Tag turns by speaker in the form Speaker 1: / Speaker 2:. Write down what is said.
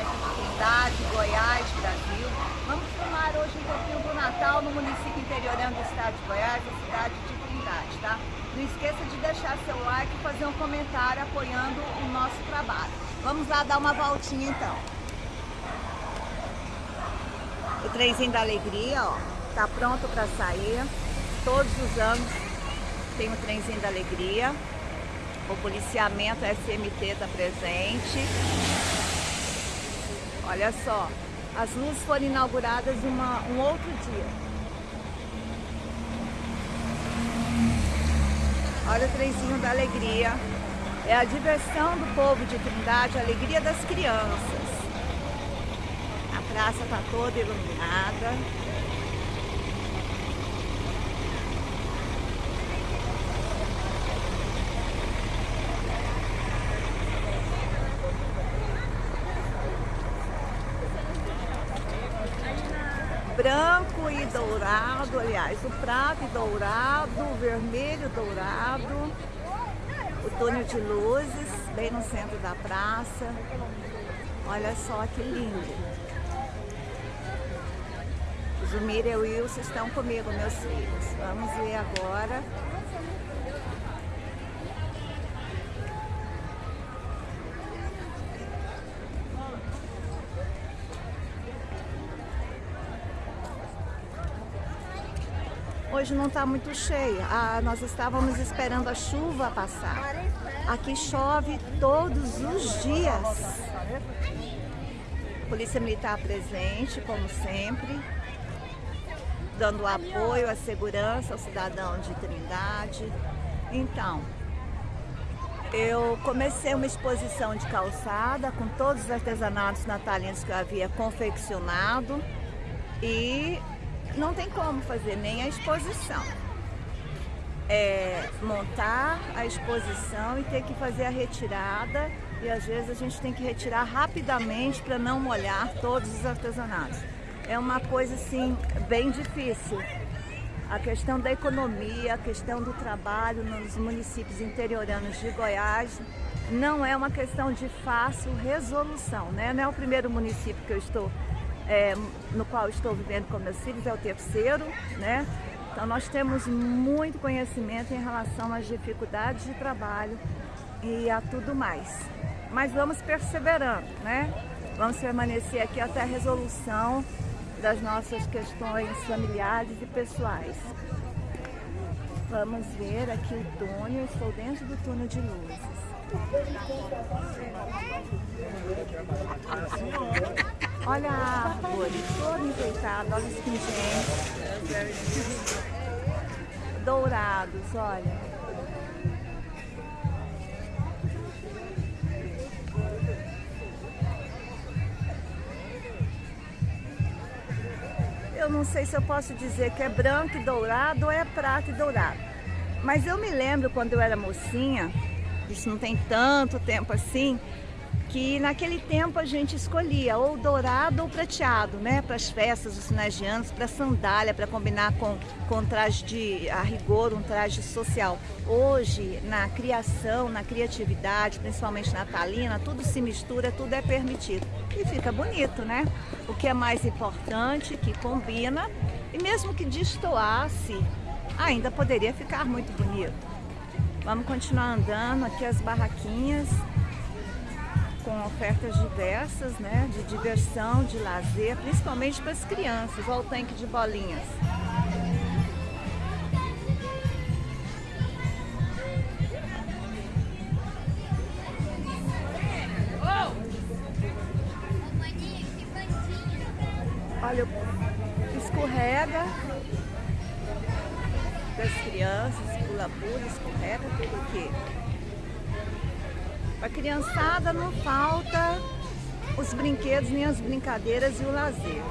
Speaker 1: aqui de Trindade, Goiás, Brasil. Vamos filmar hoje um pouquinho do Natal no município interiorano do estado de Goiás, a cidade de Trindade, tá? Não esqueça de deixar seu like e fazer um comentário apoiando o nosso trabalho. Vamos lá dar uma voltinha então. O trenzinho da alegria, ó, tá pronto para sair. Todos os anos tem o trenzinho da alegria. O policiamento SMT está presente. Olha só, as luzes foram inauguradas uma, um outro dia. Olha o trenzinho da alegria. É a diversão do povo de Trindade, a alegria das crianças. A praça está toda iluminada. Branco e dourado, aliás, o prata e dourado, o vermelho dourado, o túnel de luzes, bem no centro da praça. Olha só que lindo. Zumira e Wilson estão comigo, meus filhos. Vamos ver agora Hoje não está muito cheia. Ah, nós estávamos esperando a chuva passar. Aqui chove todos os dias. Polícia Militar presente, como sempre, dando apoio, a segurança ao cidadão de Trindade. Então, eu comecei uma exposição de calçada com todos os artesanatos natalinos que eu havia confeccionado e não tem como fazer nem a exposição. É montar a exposição e ter que fazer a retirada e às vezes a gente tem que retirar rapidamente para não molhar todos os artesanatos. É uma coisa assim bem difícil. A questão da economia, a questão do trabalho nos municípios interioranos de Goiás não é uma questão de fácil resolução, né? Não é o primeiro município que eu estou é, no qual estou vivendo com meus filhos, é o terceiro, né? Então nós temos muito conhecimento em relação às dificuldades de trabalho e a tudo mais. Mas vamos perseverando, né? Vamos permanecer aqui até a resolução das nossas questões familiares e pessoais. Vamos ver aqui o túnel, estou dentro do túnel de luzes. Olha a árvore, toda enfeitada, olha os pingentes. Dourados, olha. Eu não sei se eu posso dizer que é branco e dourado ou é prata e dourado. Mas eu me lembro quando eu era mocinha, isso não tem tanto tempo assim, que naquele tempo a gente escolhia ou dourado ou prateado, né, para as festas dos finais de anos, para sandália, para combinar com, com traje de, a rigor, um traje social. Hoje, na criação, na criatividade, principalmente natalina, tudo se mistura, tudo é permitido. E fica bonito, né? O que é mais importante, que combina, e mesmo que destoasse, ainda poderia ficar muito bonito. Vamos continuar andando aqui as barraquinhas com ofertas diversas, né, de diversão, de lazer, principalmente para as crianças. Olha o tanque de bolinhas. Olha, escorrega das crianças, pula-pula, escorrega, tudo aqui. Para a criançada não falta os brinquedos, nem as brincadeiras e o lazer.